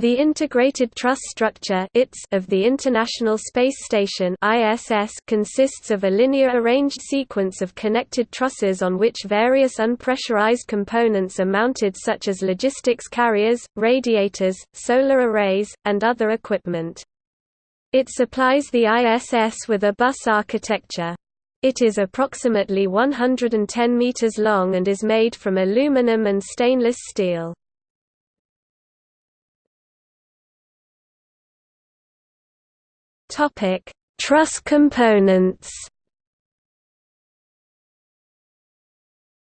The Integrated Truss Structure of the International Space Station consists of a linear arranged sequence of connected trusses on which various unpressurized components are mounted such as logistics carriers, radiators, solar arrays, and other equipment. It supplies the ISS with a bus architecture. It is approximately 110 meters long and is made from aluminum and stainless steel. Topic: Truss components.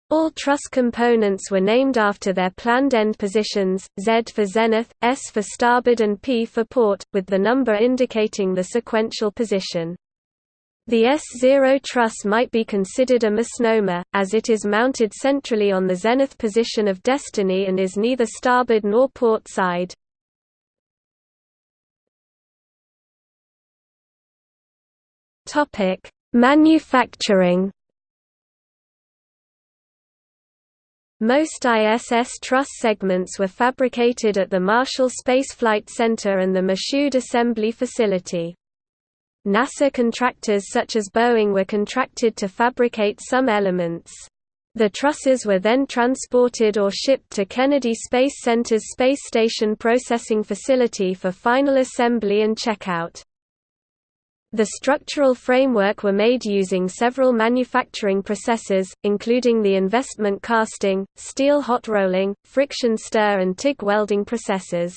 All truss components were named after their planned end positions, Z for zenith, S for starboard and P for port, with the number indicating the sequential position. The S0 truss might be considered a misnomer, as it is mounted centrally on the zenith position of destiny and is neither starboard nor port side. Topic: Manufacturing. Most ISS truss segments were fabricated at the Marshall Space Flight Center and the Michoud Assembly Facility. NASA contractors such as Boeing were contracted to fabricate some elements. The trusses were then transported or shipped to Kennedy Space Center's Space Station Processing Facility for final assembly and checkout. The structural framework were made using several manufacturing processes, including the investment casting, steel hot rolling, friction stir and TIG welding processes.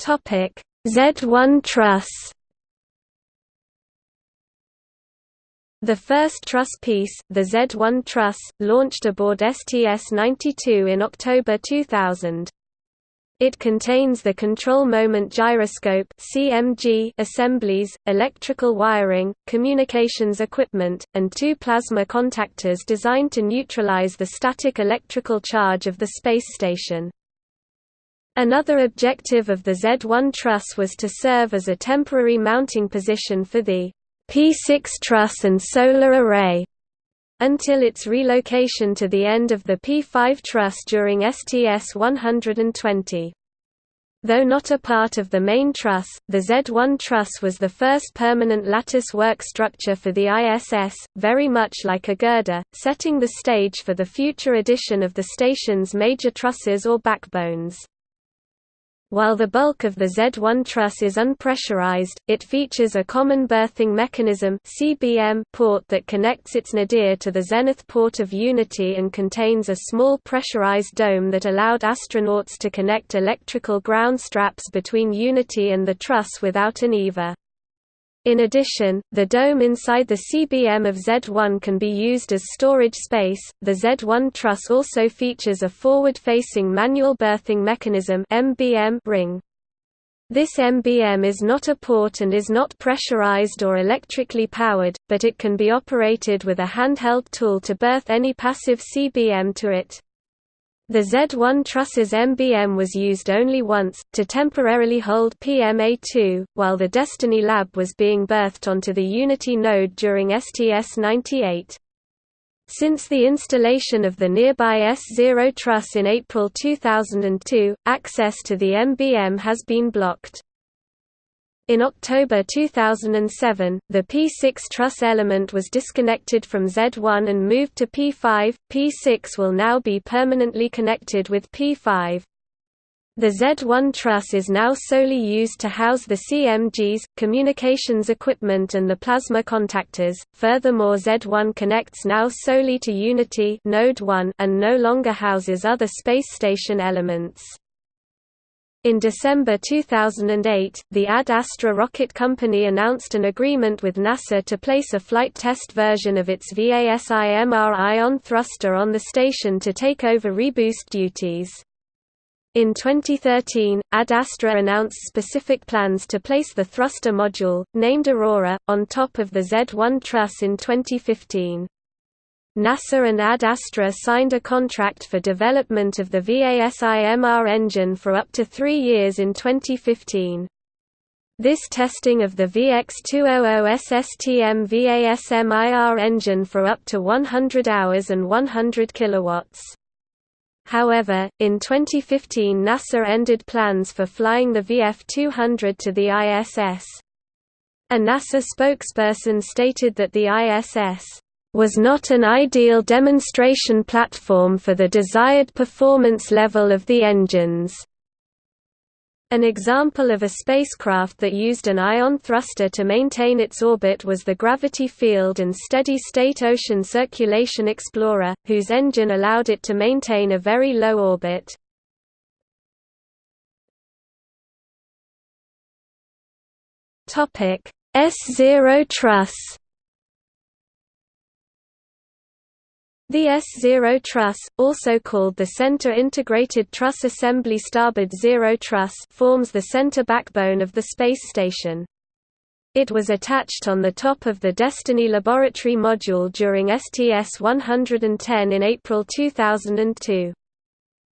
Z1 truss The first truss piece, the Z1 truss, launched aboard STS-92 in October 2000. It contains the control moment gyroscope (CMG) assemblies, electrical wiring, communications equipment, and two plasma contactors designed to neutralize the static electrical charge of the space station. Another objective of the Z1 truss was to serve as a temporary mounting position for the P6 truss and solar array until its relocation to the end of the P5 truss during STS-120. Though not a part of the main truss, the Z1 truss was the first permanent lattice work structure for the ISS, very much like a girder, setting the stage for the future addition of the station's major trusses or backbones. While the bulk of the Z1 truss is unpressurized, it features a common berthing mechanism (CBM) port that connects its nadir to the zenith port of Unity and contains a small pressurized dome that allowed astronauts to connect electrical ground straps between Unity and the truss without an EVA. In addition, the dome inside the CBM of Z1 can be used as storage space. The Z1 truss also features a forward-facing manual berthing mechanism (MBM) ring. This MBM is not a port and is not pressurized or electrically powered, but it can be operated with a handheld tool to berth any passive CBM to it. The Z1 truss's MBM was used only once, to temporarily hold PMA2, while the Destiny Lab was being berthed onto the Unity node during STS-98. Since the installation of the nearby S0 truss in April 2002, access to the MBM has been blocked. In October 2007, the P6 truss element was disconnected from Z1 and moved to P5. P6 will now be permanently connected with P5. The Z1 truss is now solely used to house the CMGs, communications equipment and the plasma contactors. Furthermore, Z1 connects now solely to Unity node 1 and no longer houses other space station elements. In December 2008, the Ad Astra rocket company announced an agreement with NASA to place a flight test version of its VASIMR ion thruster on the station to take over reboost duties. In 2013, Ad Astra announced specific plans to place the thruster module, named Aurora, on top of the Z-1 truss in 2015. NASA and Ad Astra signed a contract for development of the VASIMR engine for up to three years in 2015. This testing of the VX200 SSTM VASIMR engine for up to 100 hours and 100 kilowatts. However, in 2015 NASA ended plans for flying the VF200 to the ISS. A NASA spokesperson stated that the ISS was not an ideal demonstration platform for the desired performance level of the engines. An example of a spacecraft that used an ion thruster to maintain its orbit was the Gravity Field and Steady-State Ocean Circulation Explorer, whose engine allowed it to maintain a very low orbit. S-Zero truss The S-Zero truss, also called the Center Integrated Truss Assembly Starboard Zero Truss forms the center backbone of the space station. It was attached on the top of the Destiny Laboratory module during STS-110 in April 2002.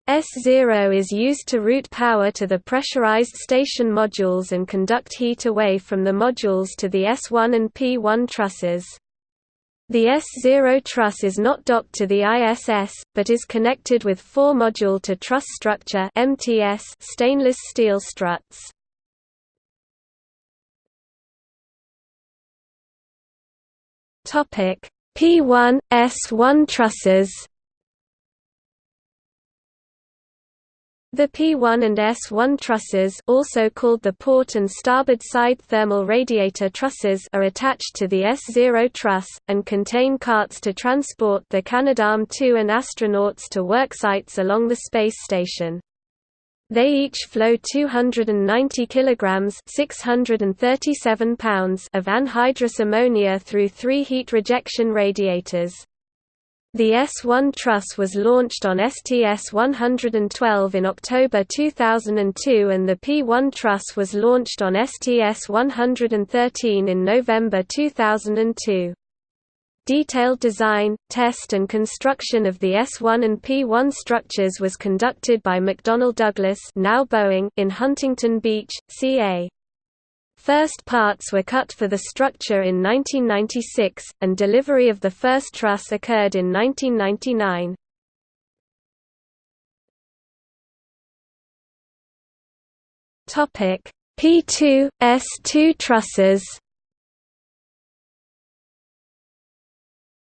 S-Zero is used to route power to the pressurized station modules and conduct heat away from the modules to the S1 and P1 trusses. The S-Zero truss is not docked to the ISS, but is connected with four-module to truss structure MTS stainless steel struts. P1, S1 trusses The P1 and S1 trusses also called the port and starboard side thermal radiator trusses are attached to the S0 truss, and contain carts to transport the Canadarm2 and astronauts to work sites along the space station. They each flow 290 kilograms (637 pounds) of anhydrous ammonia through three heat rejection radiators. The S-1 truss was launched on STS-112 in October 2002 and the P-1 truss was launched on STS-113 in November 2002. Detailed design, test and construction of the S-1 and P-1 structures was conducted by McDonnell Douglas now Boeing in Huntington Beach, CA. First parts were cut for the structure in 1996, and delivery of the first truss occurred in 1999. Topic: P2 S2 trusses.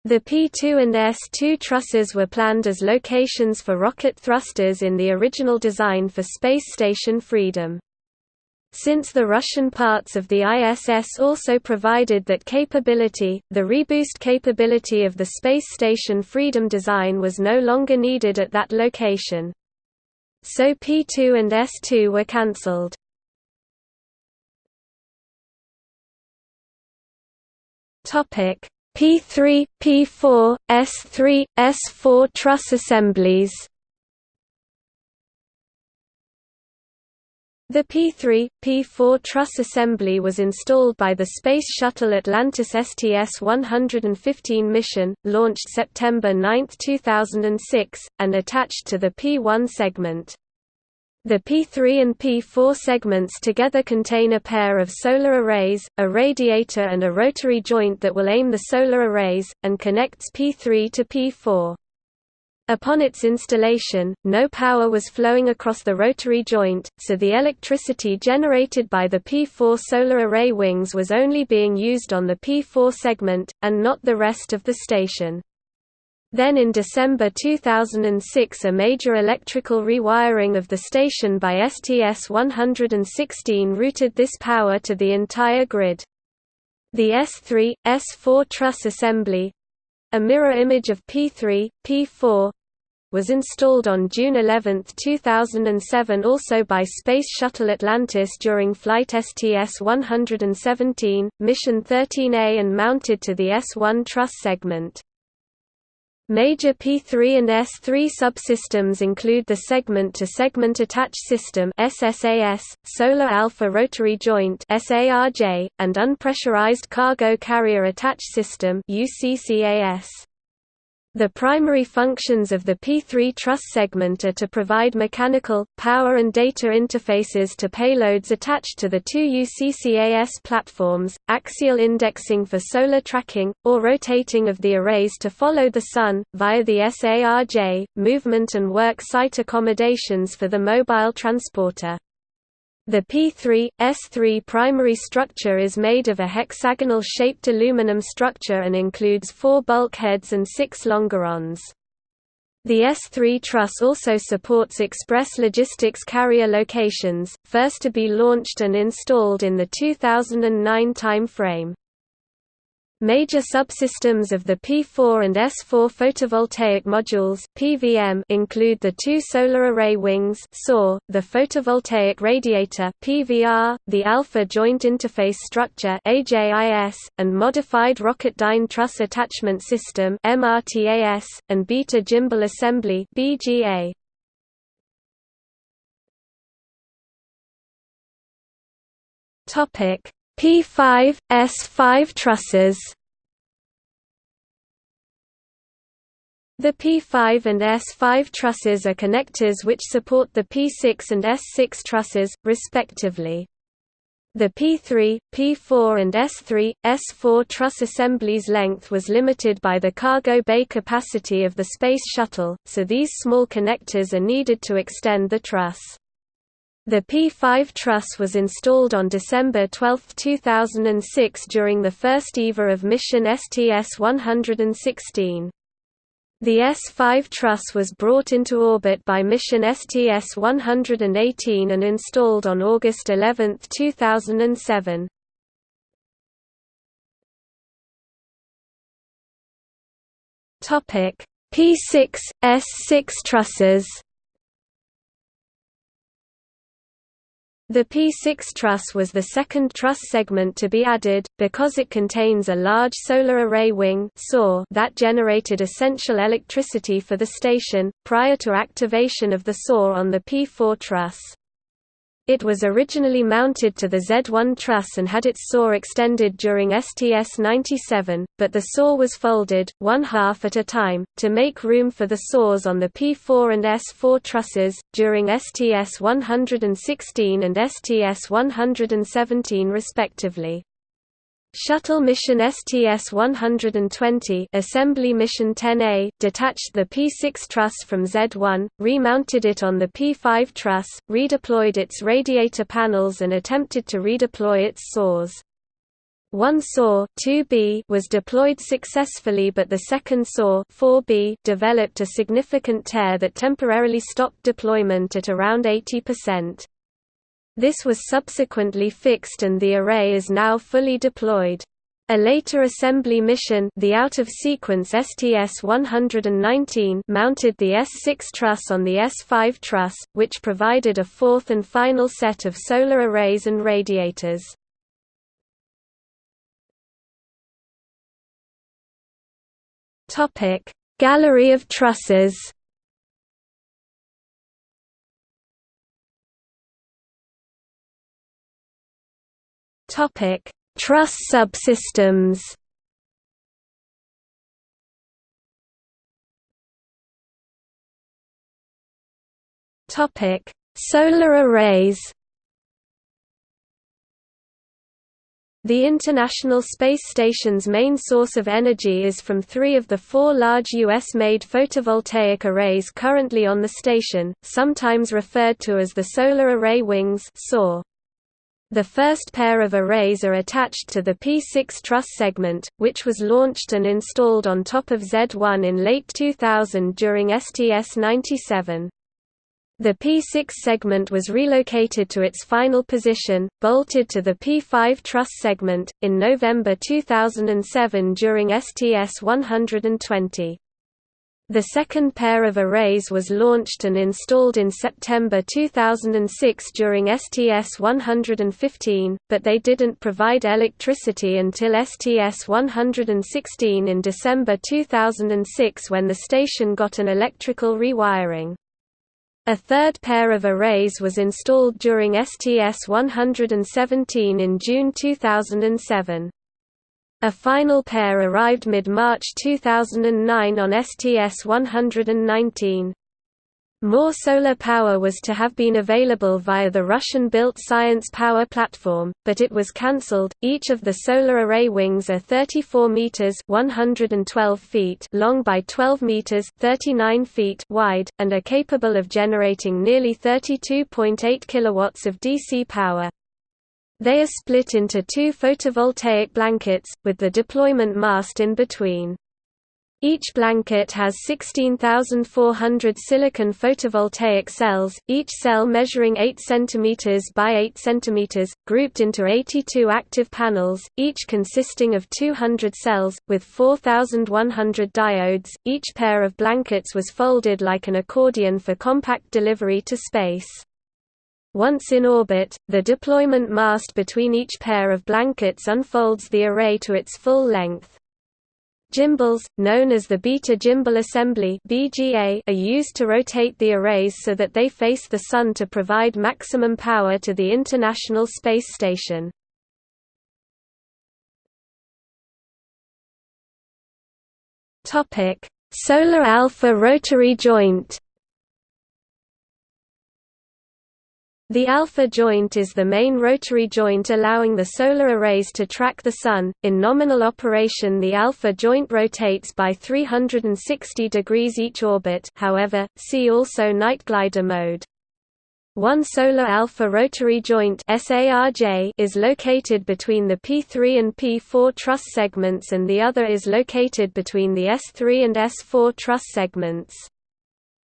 The P2 and S2 trusses were planned as locations for rocket thrusters in the original design for Space Station Freedom. Since the Russian parts of the ISS also provided that capability, the reboost capability of the space station Freedom design was no longer needed at that location. So P2 and S2 were cancelled. P3, P4, S3, S4 truss assemblies The P-3, P-4 truss assembly was installed by the Space Shuttle Atlantis STS-115 mission, launched September 9, 2006, and attached to the P-1 segment. The P3 and P4 segments together contain a pair of solar arrays, a radiator and a rotary joint that will aim the solar arrays, and connects P3 to P4. Upon its installation, no power was flowing across the rotary joint, so the electricity generated by the P4 solar array wings was only being used on the P4 segment, and not the rest of the station. Then in December 2006 a major electrical rewiring of the station by STS-116 routed this power to the entire grid. The S3, S4 truss assembly, a mirror image of P3, P4 was installed on June 11, 2007 also by Space Shuttle Atlantis during Flight STS-117, Mission 13A and mounted to the S1 truss segment. Major P3 and S3 subsystems include the segment-to-segment attach system SSAS, Solar Alpha Rotary Joint SARJ, and Unpressurized Cargo Carrier Attach System UCCAS. The primary functions of the P3 truss segment are to provide mechanical, power and data interfaces to payloads attached to the two UCCAS platforms, axial indexing for solar tracking, or rotating of the arrays to follow the Sun, via the SARJ, movement and work site accommodations for the mobile transporter. The P3, S3 primary structure is made of a hexagonal-shaped aluminum structure and includes four bulkheads and six longerons. The S3 truss also supports express logistics carrier locations, first to be launched and installed in the 2009 timeframe. Major subsystems of the P4 and S4 photovoltaic modules (PVM) include the two solar array wings (SAW), the photovoltaic radiator (PVR), the Alpha Joint Interface Structure (AJIS), and modified Rocketdyne Truss Attachment System (MRTAS), and Beta Gimbal Assembly (BGA). Topic P5, S5 trusses The P5 and S5 trusses are connectors which support the P6 and S6 trusses, respectively. The P3, P4 and S3, S4 truss assemblies length was limited by the cargo bay capacity of the Space Shuttle, so these small connectors are needed to extend the truss. The P5 truss was installed on December 12, 2006 during the first EVA of mission STS-116. The S5 truss was brought into orbit by mission STS-118 and installed on August 11, 2007. P6, S6 trusses The P6 truss was the second truss segment to be added, because it contains a large solar array wing that generated essential electricity for the station, prior to activation of the SAW on the P4 truss. It was originally mounted to the Z1 truss and had its SAW extended during STS-97, but the SAW was folded, one half at a time, to make room for the SAWs on the P4 and S4 trusses, during STS-116 and STS-117 respectively. Shuttle mission STS-120 Assembly Mission 10A detached the P6 truss from Z1, remounted it on the P5 truss, redeployed its radiator panels and attempted to redeploy its saws. One SAW 2B was deployed successfully but the second SAW 4B developed a significant tear that temporarily stopped deployment at around 80%. This was subsequently fixed and the array is now fully deployed. A later assembly mission the out-of-sequence STS-119 mounted the S6 truss on the S5 truss, which provided a fourth and final set of solar arrays and radiators. Gallery of trusses Topic: Truss subsystems. Topic: Solar arrays. The International Space Station's main source of energy is from three of the four large U.S.-made photovoltaic arrays currently on the station, sometimes referred to as the Solar Array Wings. The first pair of arrays are attached to the P6 truss segment, which was launched and installed on top of Z1 in late 2000 during STS-97. The P6 segment was relocated to its final position, bolted to the P5 truss segment, in November 2007 during STS-120. The second pair of arrays was launched and installed in September 2006 during STS-115, but they didn't provide electricity until STS-116 in December 2006 when the station got an electrical rewiring. A third pair of arrays was installed during STS-117 in June 2007. A final pair arrived mid-March 2009 on STS-119. More solar power was to have been available via the Russian-built Science Power platform, but it was cancelled. Each of the solar array wings are 34 meters (112 feet) long by 12 meters (39 feet) wide and are capable of generating nearly 32.8 kilowatts of DC power. They are split into two photovoltaic blankets with the deployment mast in between. Each blanket has 16,400 silicon photovoltaic cells, each cell measuring 8 cm by 8 cm, grouped into 82 active panels, each consisting of 200 cells, with 4,100 diodes. Each pair of blankets was folded like an accordion for compact delivery to space. Once in orbit, the deployment mast between each pair of blankets unfolds the array to its full length. Gimbals, known as the Beta Gimbal Assembly (BGA), are used to rotate the arrays so that they face the Sun to provide maximum power to the International Space Station. Topic: Solar Alpha Rotary Joint The alpha joint is the main rotary joint allowing the solar arrays to track the Sun. In nominal operation, the alpha joint rotates by 360 degrees each orbit, however, see also night glider mode. One solar alpha rotary joint is located between the P3 and P4 truss segments and the other is located between the S3 and S4 truss segments.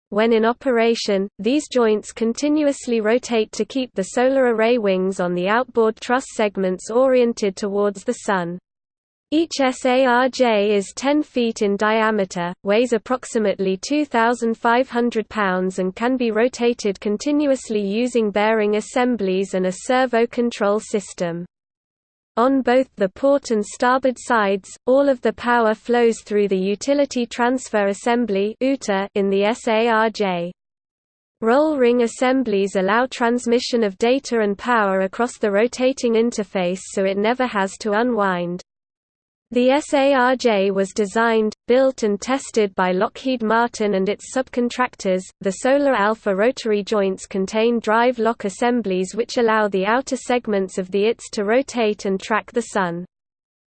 When in operation, these joints continuously rotate to keep the solar array wings on the outboard truss segments oriented towards the Sun. Each SARJ is 10 feet in diameter, weighs approximately 2,500 pounds and can be rotated continuously using bearing assemblies and a servo control system. On both the port and starboard sides, all of the power flows through the Utility Transfer Assembly in the SARJ. Roll ring assemblies allow transmission of data and power across the rotating interface so it never has to unwind. The SARJ was designed, built and tested by Lockheed Martin and its subcontractors. The Solar Alpha rotary joints contain drive lock assemblies which allow the outer segments of the ITS to rotate and track the Sun.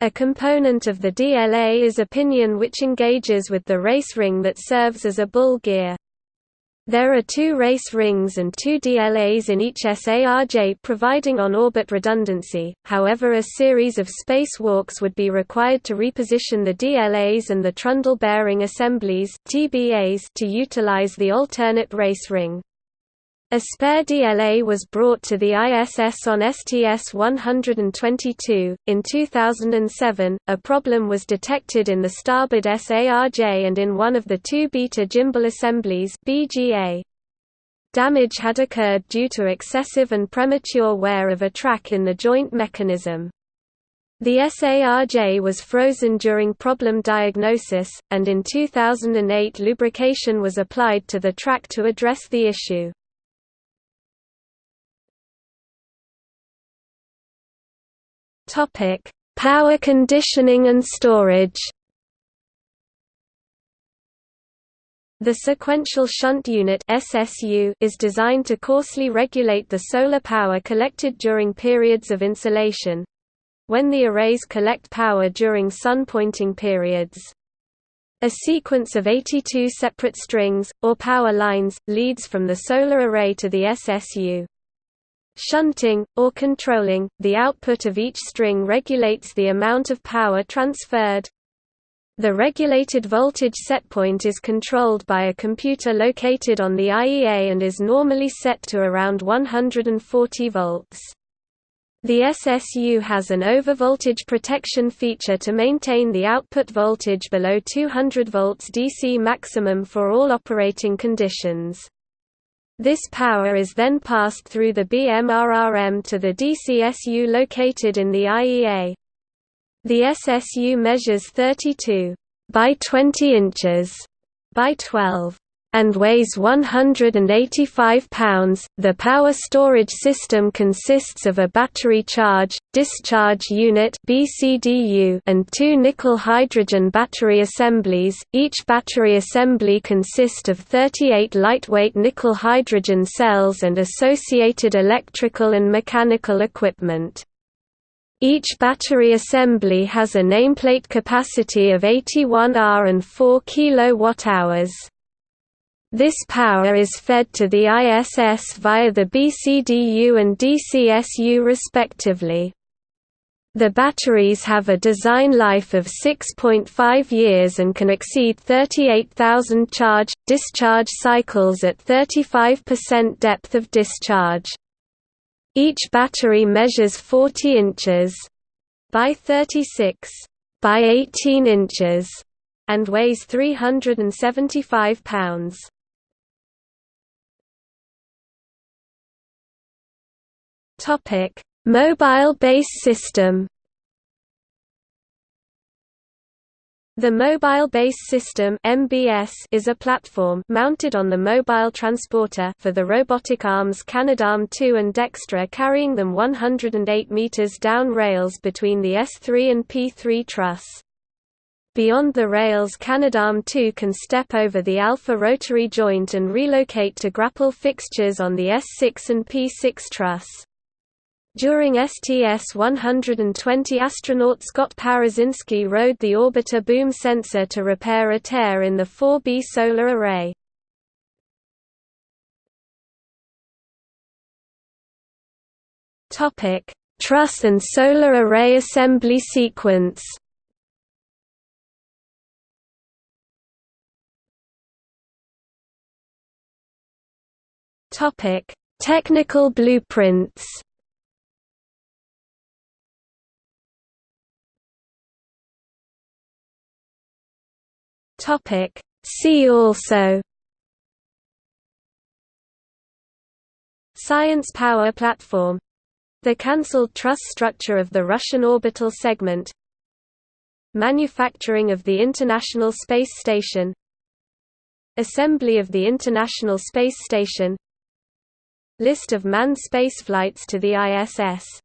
A component of the DLA is a pinion which engages with the race ring that serves as a bull gear. There are two race rings and two DLAs in each SARJ providing on-orbit redundancy, however a series of spacewalks would be required to reposition the DLAs and the trundle bearing assemblies TBAs to utilize the alternate race ring. A spare DLA was brought to the ISS on STS-122. In 2007, a problem was detected in the starboard SARJ and in one of the two beta gimbal assemblies BGA. Damage had occurred due to excessive and premature wear of a track in the joint mechanism. The SARJ was frozen during problem diagnosis, and in 2008 lubrication was applied to the track to address the issue. Topic: Power conditioning and storage. The sequential shunt unit (SSU) is designed to coarsely regulate the solar power collected during periods of insolation, when the arrays collect power during sun pointing periods. A sequence of 82 separate strings, or power lines, leads from the solar array to the SSU. Shunting, or controlling, the output of each string regulates the amount of power transferred. The regulated voltage setpoint is controlled by a computer located on the IEA and is normally set to around 140 volts. The SSU has an overvoltage protection feature to maintain the output voltage below 200 volts DC maximum for all operating conditions. This power is then passed through the BMRRM to the DCSU located in the IEA. The SSU measures 32 by 20 inches by 12 and weighs 185 pounds. The power storage system consists of a battery charge discharge unit (BCDU) and two nickel hydrogen battery assemblies. Each battery assembly consists of 38 lightweight nickel hydrogen cells and associated electrical and mechanical equipment. Each battery assembly has a nameplate capacity of 81 Ah and 4 kWh. This power is fed to the ISS via the BCDU and DCSU respectively. The batteries have a design life of 6.5 years and can exceed 38,000 charge-discharge cycles at 35% depth of discharge. Each battery measures 40 inches by 36 by 18 inches and weighs 375 pounds. Topic: Mobile Base System. The Mobile Base System (MBS) is a platform mounted on the mobile transporter for the robotic arms Canadarm2 and Dextre carrying them 108 meters down rails between the S3 and P3 truss. Beyond the rails Canadarm2 can step over the alpha rotary joint and relocate to grapple fixtures on the S6 and P6 truss. During STS-120 astronaut Scott Parazynski rode the orbiter boom sensor to repair a tear in the 4B solar array. Truss and solar array assembly sequence Technical blueprints Topic See also Science Power Platform The cancelled truss structure of the Russian orbital segment Manufacturing of the International Space Station Assembly of the International Space Station List of manned spaceflights to the ISS